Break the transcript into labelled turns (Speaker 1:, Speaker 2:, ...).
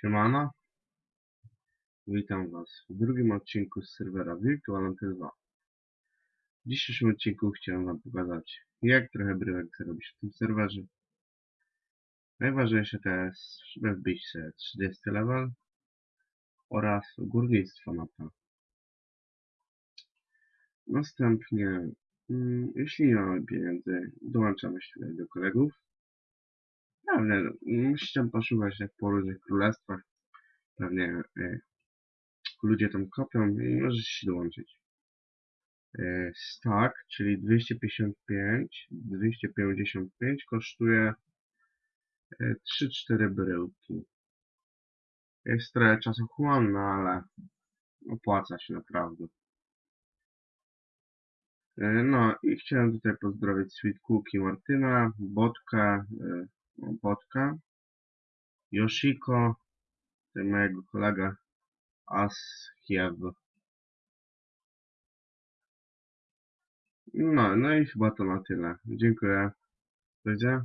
Speaker 1: Siemano. Witam Was w drugim odcinku z serwera Virtualanty 2. W dzisiejszym odcinku chciałem Wam pokazać, jak trochę bryłek zarobić w tym serwerze. Najważniejsze to jest, żeby wbić sobie 30 level oraz górnictwo na to. Następnie, mm, jeśli nie mamy pieniędzy, dołączamy się tutaj do kolegów. Pewnie musicie poszukać jak po różnych królestwach. Pewnie e, ludzie tam kopią i możecie się dołączyć. E, stack, czyli 255, 255 kosztuje e, 3-4 bryłki. Jest trochę czasochłonne, ale opłaca się naprawdę. E, No i chciałem tutaj pozdrowić Sweet Cookie Martyna, Botka, o, Botka, Yoshiko, tutaj mojego kolega Aschiew. No, no i chyba to na tyle. Dziękuję. Do widzenia.